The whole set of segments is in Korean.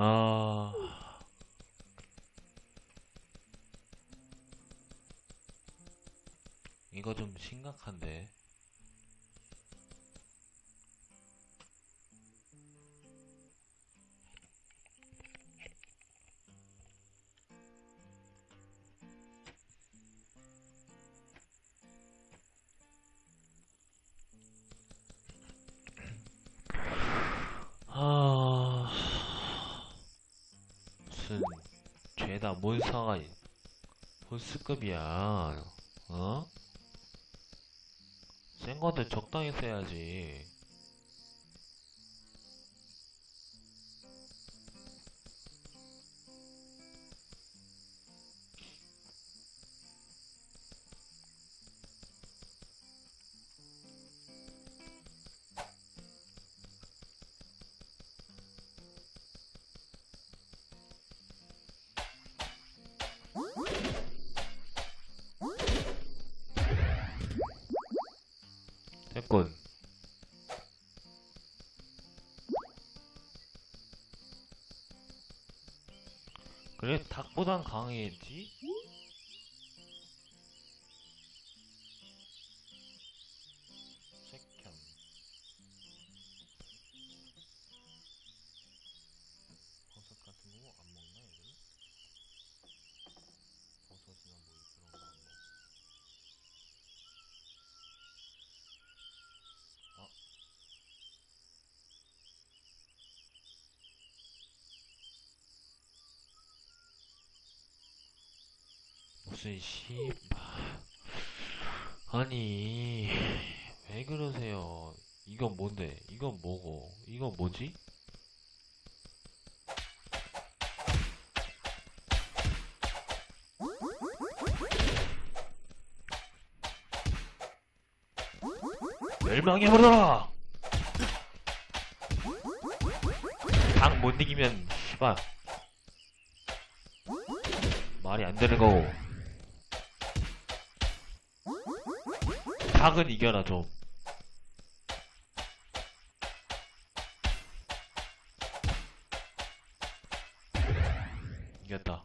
아. 이거 좀 심각한데. 무슨 죄다 몬스터가 보스급이야. 어? 센 것들 적당히 써야지. 됐군. 그래, 닭보단 강해지? 무슨 씨 아니 왜 그러세요? 이건 뭔데? 이건 뭐고? 이건 뭐지? 멸망해버려라! 당 못 이기면 씨발. 말이 안 되는 거고 닭은 이겨라 좀. 이겼다.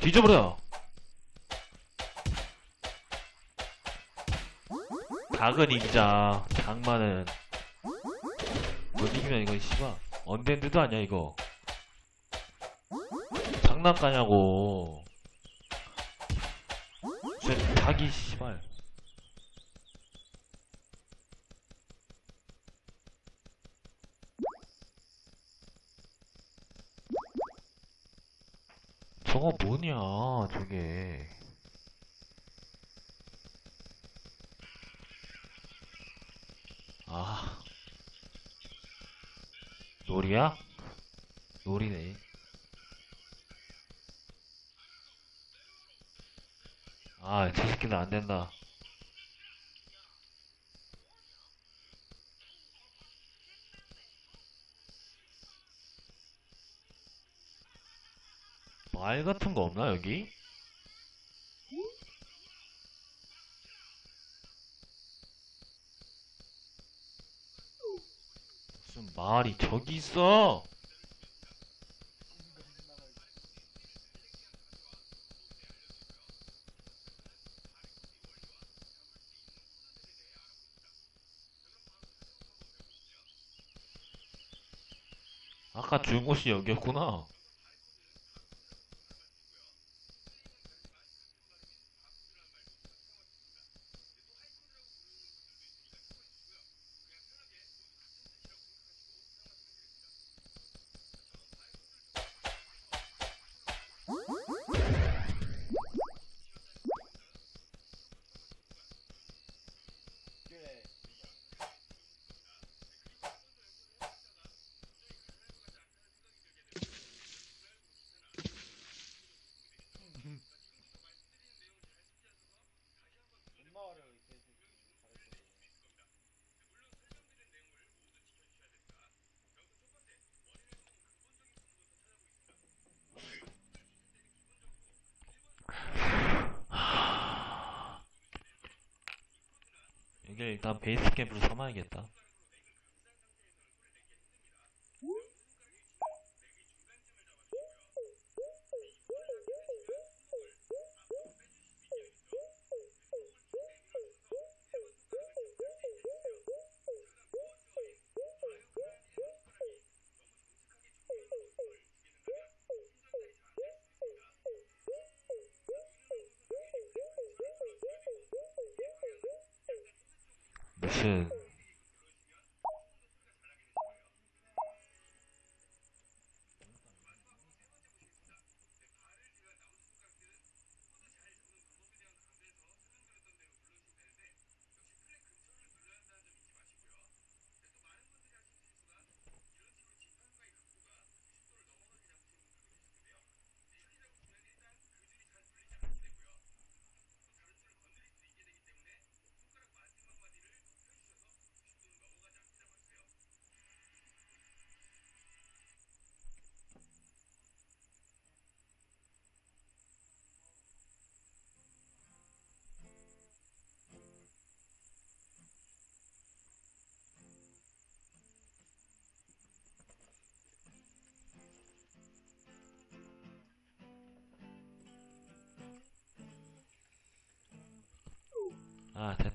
뒤져버려. 닭은 이기자 닭만은. 못 이기면 이건 씨발 언젠데도 아니야 이거. 장난가냐고 쟤 닭이 씨발. 저거 뭐냐 저게. 아. 놀이야? 놀이네 아, 저 새끼는 안 된다. 말 같은 거 없나, 여기? 무슨 말이 저기 있어! 곳이 여기였구나. 여기 일단 베이스 캠프로 삼아야겠다.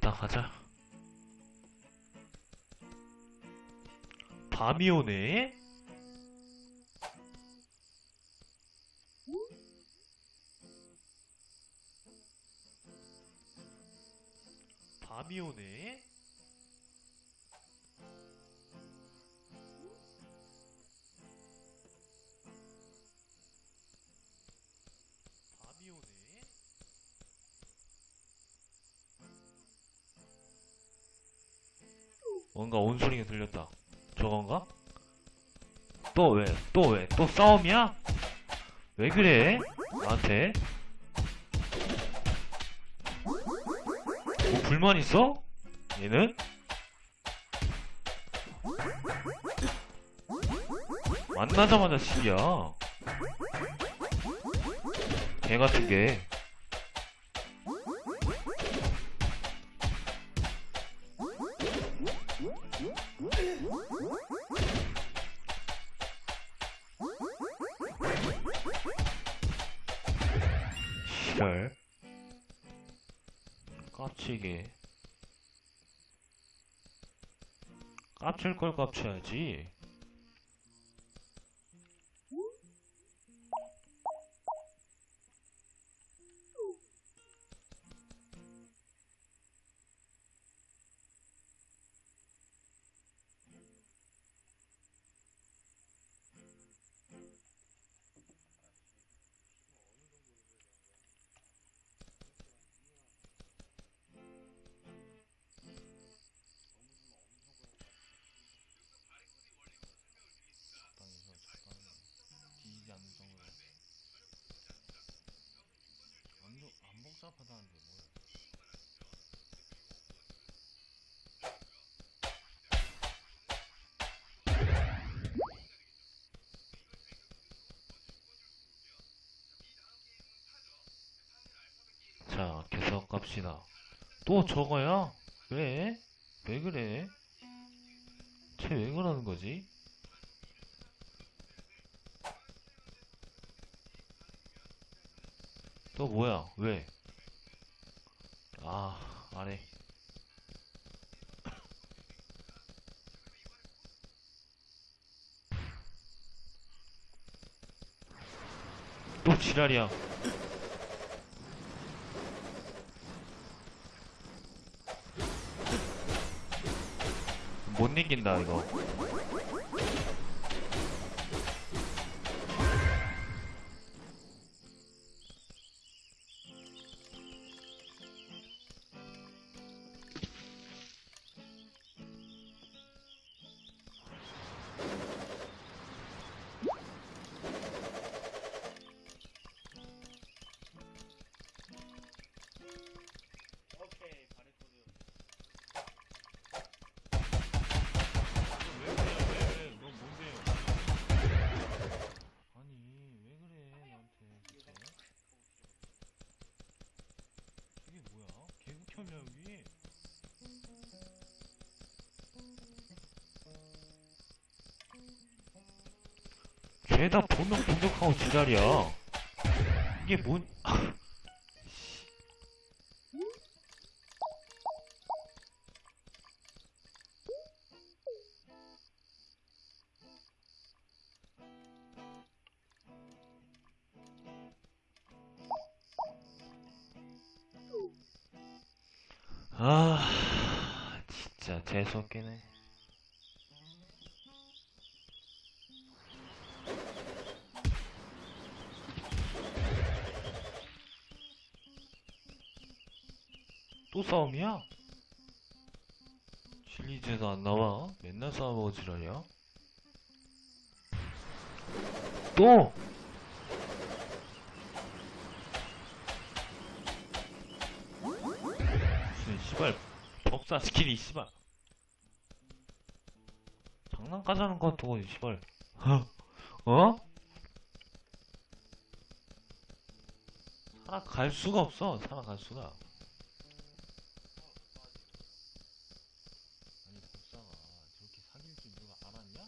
아 됐다 가자. 밤이 오네 뭔가 온 소리가 들렸다. 저건가? 또 왜? 또 왜? 또 싸움이야? 왜 그래? 나한테? 뭐 불만 있어? 얘는? 만나자마자 시비야. 개 같은 게. 시랄. 깝치게. 깝칠 걸 깝쳐야지. 안 복잡하다는데 뭐야 자 계속 갑시다 또 저거야? 왜? 왜 그래? 쟤 왜 그러는 거지? 또 뭐야? 왜? 아, 안 해. 또 지랄이야. 못 이긴다, 이거. 죄다 보면 공격하고 지랄이야. 이게 뭔, 아, 진짜 재수없겠네. 또 싸움이야? 실리즈에서 안 나와? 맨날 싸워먹어 지랄이야? 또! 무슨 씨발 법사 스킬이 씨발 장난까지하는 것 같고 씨발 어? 살아갈 수가 없어 살아갈 수가 아니 법사가 저렇게 사귈 줄 누가 알았냐?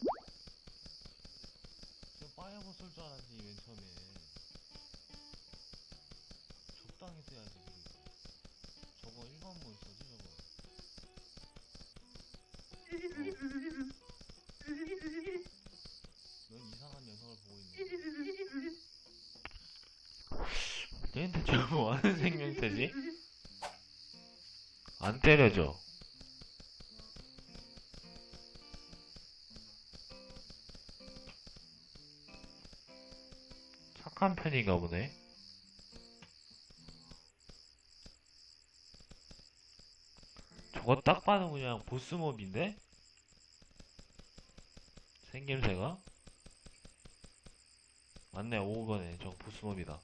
저 빠야버 쓸줄 알았지 맨 처음에. 적당히 써야지 그리고 저거 일반물 써지 저거? 넌 이상한 녀석을 보고 있네. 얘한테 저거 뭐하는 생명체지? 안 때려줘 착한 편인가 보네 저거 딱 봐도 그냥 보스몹인데? 생김새가? 맞네 5번에 저거 보스몹이다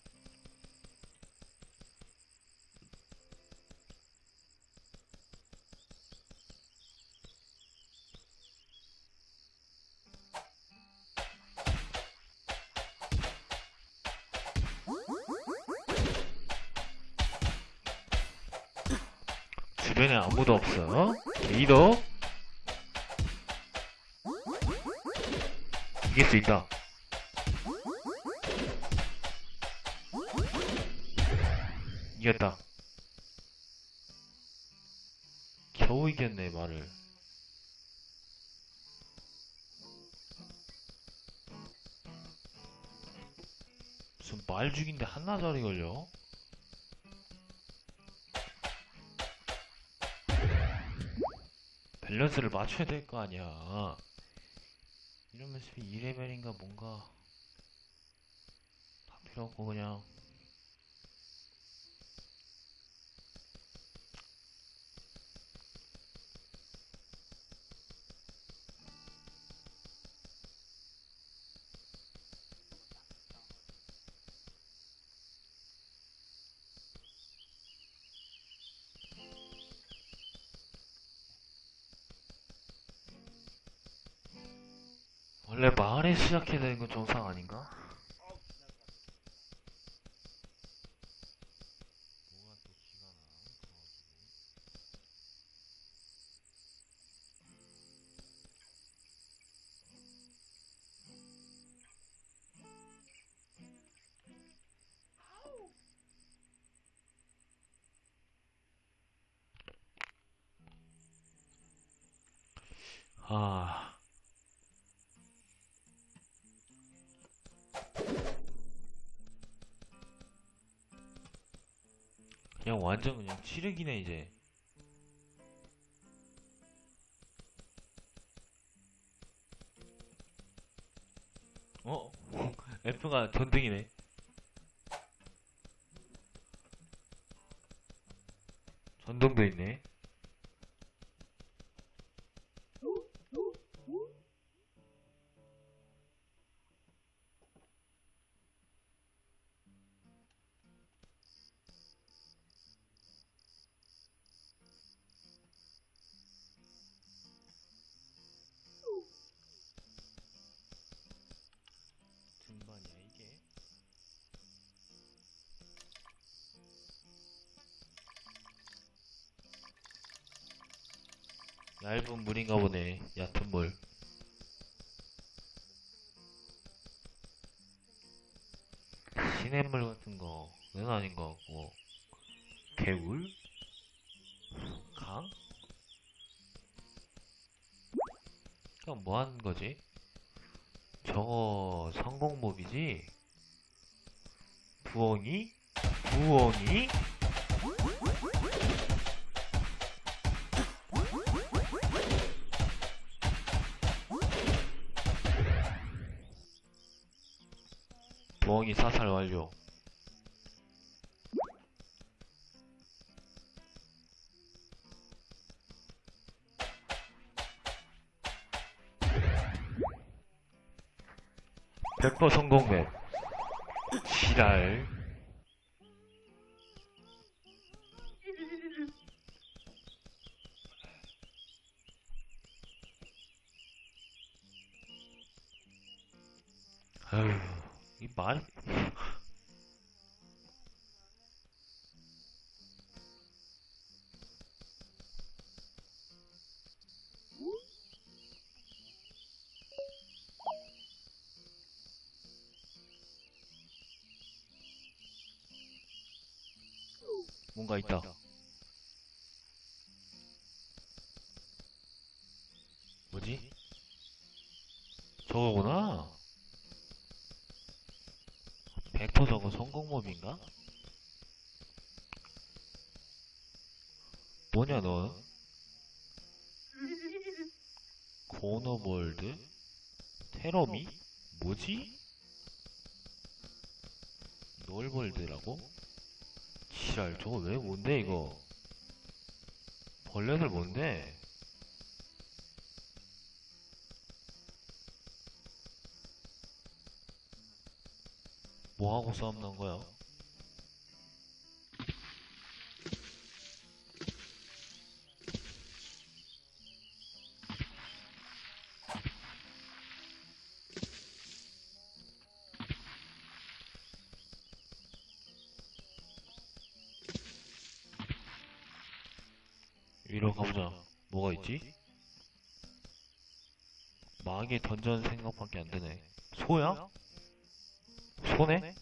아무도 없어 리더. 이길 수 있다. 이겼다. 겨우 이겼네 말을. 무슨 말 죽인데 한나절이 걸려 밸런스를 맞춰야 될 거 아니야. 이러면서 2레벨인가 뭔가 다 필요 없고 그냥 원래 마을에 시작해야 되는 건 정상 아닌가? 완전 그냥 치르기네 이제. 어? F가 전등이네. 전등도 있네 얇은 물인가 보네 얕은 물 시냇물 같은 거는 아닌 것 같고 개울? 강? 그럼 뭐 하는 거지? 저거 성공몹이지? 부엉이? 부엉이? 사살 완료. 백퍼 성공 맵. 지랄. 뭔가 있다. 뭐지? 저거구나. 벡터 저거 성공법인가? 뭐냐 너? 코너볼드? 테러미? 뭐지? 널볼드라고? 지랄 저거 왜 뭔데 이거? 벌레들 뭔데? 뭐하고 싸움 난 거야 뭐가 있지? 마계 던전 생각밖에 안 되네 소야? 소네?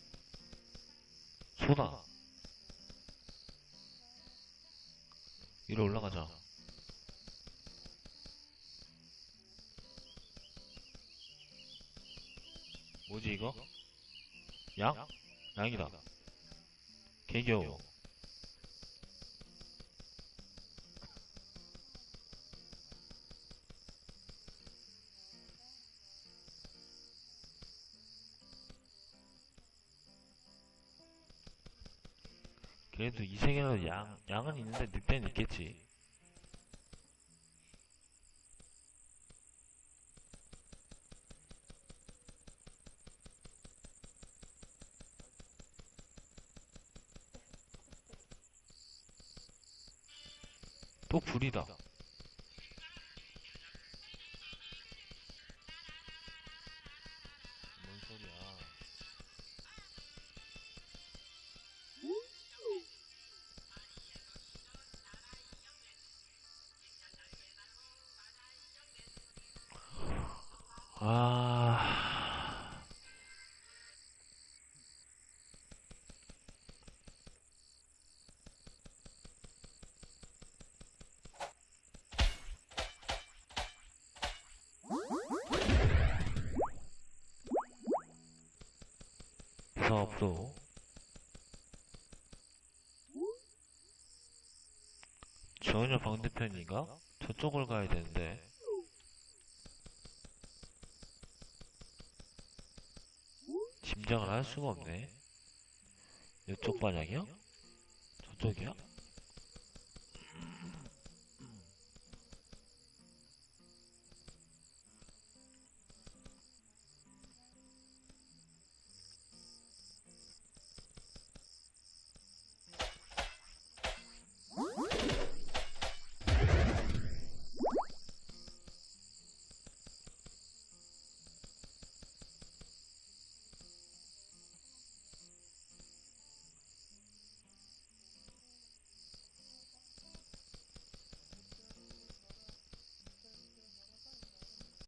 소다. 위로 올라가자. 뭐지 이거? 양? 양이다. 개겨워. 그래도 이 세계에도 양, 양은 있는데 늑대는 있겠지. 또 불이다. 아. 사업소. 전혀 반대편인가? 저쪽을 가야 되는데. 짐작을 할 수가 없네. 이쪽 방향이요? 저쪽이야?